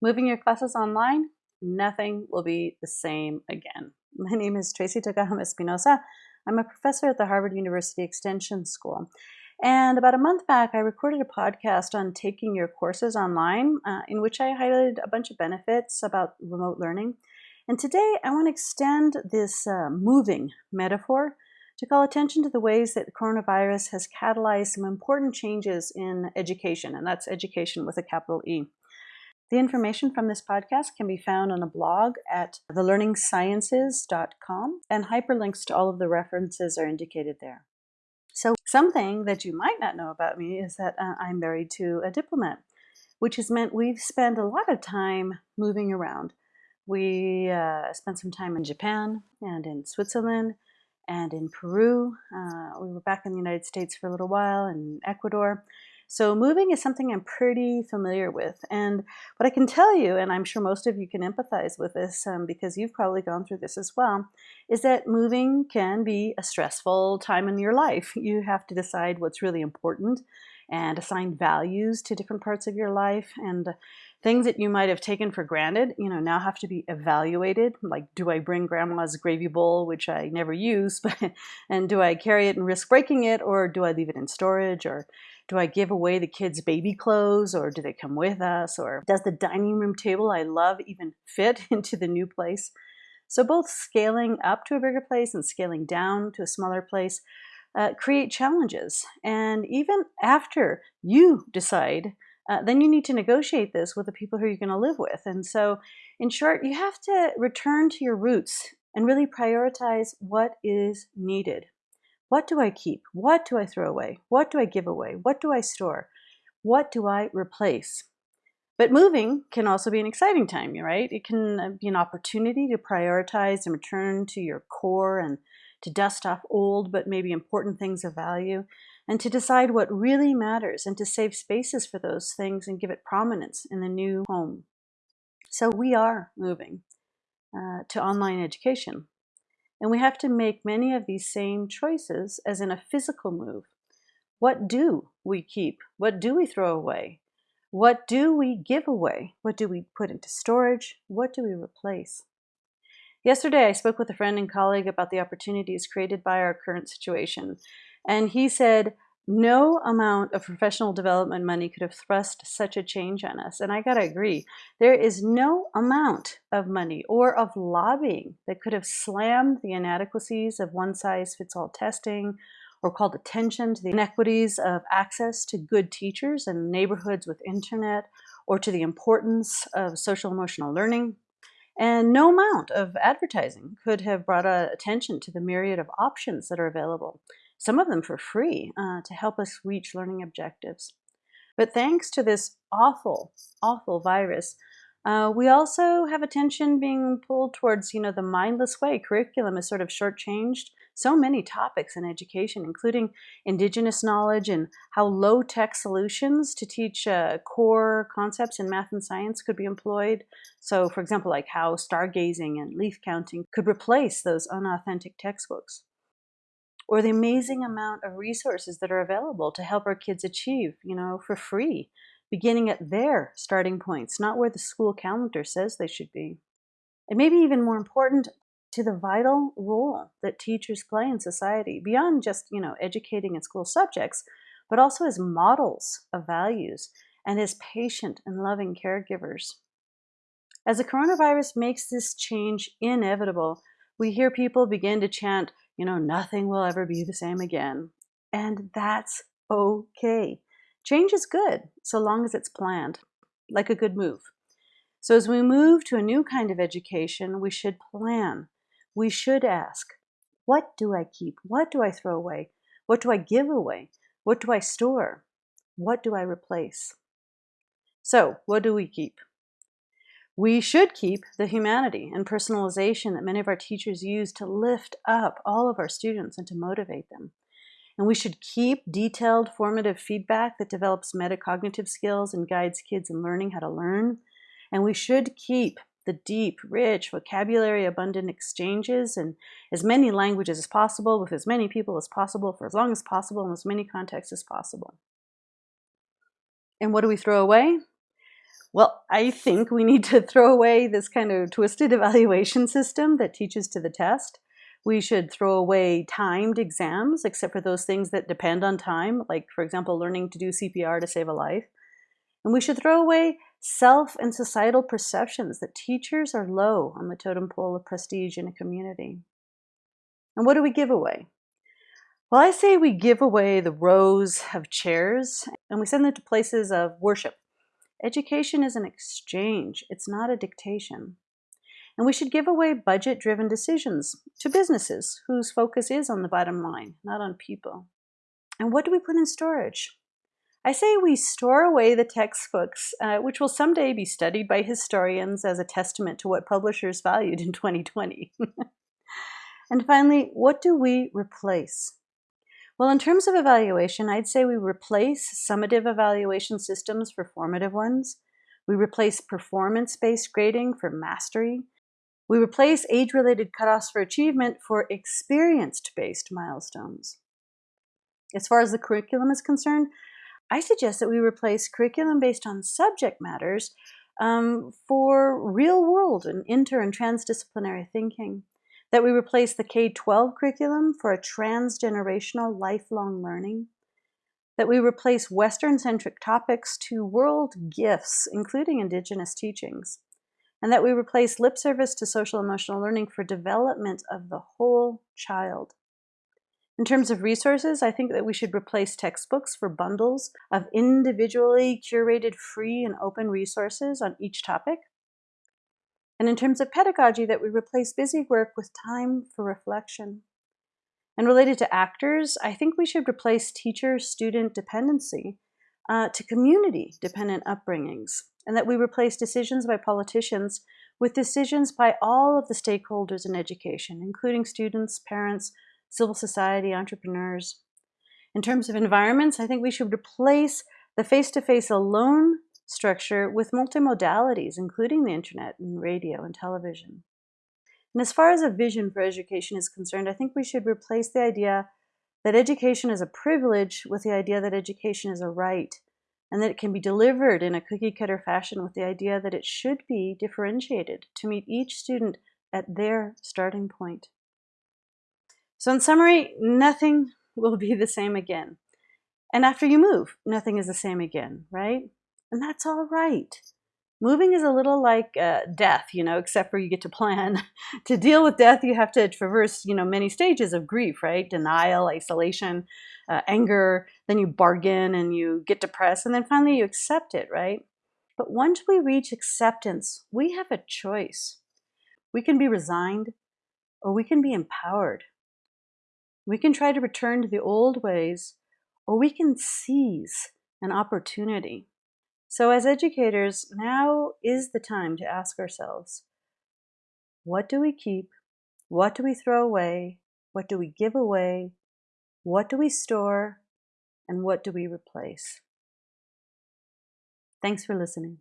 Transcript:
Moving your classes online, nothing will be the same again. My name is Tracey Tokuhama Espinosa. I'm a professor at the Harvard University Extension School. And about a month back, I recorded a podcast on taking your courses online, uh, in which I highlighted a bunch of benefits about remote learning. And today, I want to extend this uh, moving metaphor to call attention to the ways that the coronavirus has catalyzed some important changes in education, and that's education with a capital E. The information from this podcast can be found on a blog at thelearningsciences.com, and hyperlinks to all of the references are indicated there. So, something that you might not know about me is that uh, I'm married to a diplomat, which has meant we've spent a lot of time moving around. We uh, spent some time in Japan and in Switzerland and in Peru. Uh, we were back in the United States for a little while in Ecuador. So moving is something I'm pretty familiar with. And what I can tell you, and I'm sure most of you can empathize with this um, because you've probably gone through this as well, is that moving can be a stressful time in your life. You have to decide what's really important and assign values to different parts of your life and things that you might have taken for granted you know now have to be evaluated like do i bring grandma's gravy bowl which i never use but and do i carry it and risk breaking it or do i leave it in storage or do I give away the kids' baby clothes or do they come with us? Or does the dining room table I love even fit into the new place? So, both scaling up to a bigger place and scaling down to a smaller place uh, create challenges. And even after you decide, uh, then you need to negotiate this with the people who you're going to live with. And so, in short, you have to return to your roots and really prioritize what is needed. What do I keep? What do I throw away? What do I give away? What do I store? What do I replace? But moving can also be an exciting time, right? It can uh, be an opportunity to prioritize and return to your core and to dust off old but maybe important things of value and to decide what really matters and to save spaces for those things and give it prominence in the new home. So we are moving uh, to online education. And we have to make many of these same choices as in a physical move. What do we keep? What do we throw away? What do we give away? What do we put into storage? What do we replace? Yesterday, I spoke with a friend and colleague about the opportunities created by our current situation. And he said, no amount of professional development money could have thrust such a change on us. And I got to agree, there is no amount of money or of lobbying that could have slammed the inadequacies of one size fits all testing or called attention to the inequities of access to good teachers in neighborhoods with internet or to the importance of social emotional learning. And no amount of advertising could have brought uh, attention to the myriad of options that are available some of them for free, uh, to help us reach learning objectives. But thanks to this awful, awful virus, uh, we also have attention being pulled towards, you know, the mindless way curriculum is sort of shortchanged so many topics in education, including indigenous knowledge and how low-tech solutions to teach uh, core concepts in math and science could be employed. So, for example, like how stargazing and leaf counting could replace those unauthentic textbooks or the amazing amount of resources that are available to help our kids achieve, you know, for free, beginning at their starting points, not where the school calendar says they should be. And maybe even more important, to the vital role that teachers play in society, beyond just, you know, educating in school subjects, but also as models of values and as patient and loving caregivers. As the coronavirus makes this change inevitable, we hear people begin to chant, you know, nothing will ever be the same again. And that's okay. Change is good so long as it's planned, like a good move. So as we move to a new kind of education, we should plan. We should ask, what do I keep? What do I throw away? What do I give away? What do I store? What do I replace? So, what do we keep? We should keep the humanity and personalization that many of our teachers use to lift up all of our students and to motivate them. And we should keep detailed formative feedback that develops metacognitive skills and guides kids in learning how to learn. And we should keep the deep, rich, vocabulary abundant exchanges in as many languages as possible with as many people as possible for as long as possible in as many contexts as possible. And what do we throw away? Well, I think we need to throw away this kind of twisted evaluation system that teaches to the test. We should throw away timed exams, except for those things that depend on time, like, for example, learning to do CPR to save a life. And we should throw away self and societal perceptions that teachers are low on the totem pole of prestige in a community. And what do we give away? Well, I say we give away the rows of chairs and we send them to places of worship. Education is an exchange, it's not a dictation. And we should give away budget-driven decisions to businesses whose focus is on the bottom line, not on people. And what do we put in storage? I say we store away the textbooks, uh, which will someday be studied by historians as a testament to what publishers valued in 2020. and finally, what do we replace? Well, in terms of evaluation, I'd say we replace summative evaluation systems for formative ones. We replace performance-based grading for mastery. We replace age-related cutoffs for achievement for experience-based milestones. As far as the curriculum is concerned, I suggest that we replace curriculum based on subject matters um, for real world and inter and transdisciplinary thinking that we replace the K-12 curriculum for a transgenerational lifelong learning, that we replace Western-centric topics to world gifts, including Indigenous teachings, and that we replace lip service to social emotional learning for development of the whole child. In terms of resources, I think that we should replace textbooks for bundles of individually curated free and open resources on each topic, and in terms of pedagogy, that we replace busy work with time for reflection. And related to actors, I think we should replace teacher-student dependency uh, to community-dependent upbringings, and that we replace decisions by politicians with decisions by all of the stakeholders in education, including students, parents, civil society, entrepreneurs. In terms of environments, I think we should replace the face-to-face -face alone structure with multimodalities, including the internet and radio and television. And as far as a vision for education is concerned, I think we should replace the idea that education is a privilege with the idea that education is a right, and that it can be delivered in a cookie cutter fashion with the idea that it should be differentiated to meet each student at their starting point. So in summary, nothing will be the same again. And after you move, nothing is the same again, right? And that's all right. Moving is a little like uh, death, you know, except for you get to plan. to deal with death, you have to traverse, you know, many stages of grief, right? Denial, isolation, uh, anger, then you bargain and you get depressed, and then finally you accept it, right? But once we reach acceptance, we have a choice. We can be resigned or we can be empowered. We can try to return to the old ways or we can seize an opportunity. So as educators, now is the time to ask ourselves, what do we keep? What do we throw away? What do we give away? What do we store? And what do we replace? Thanks for listening.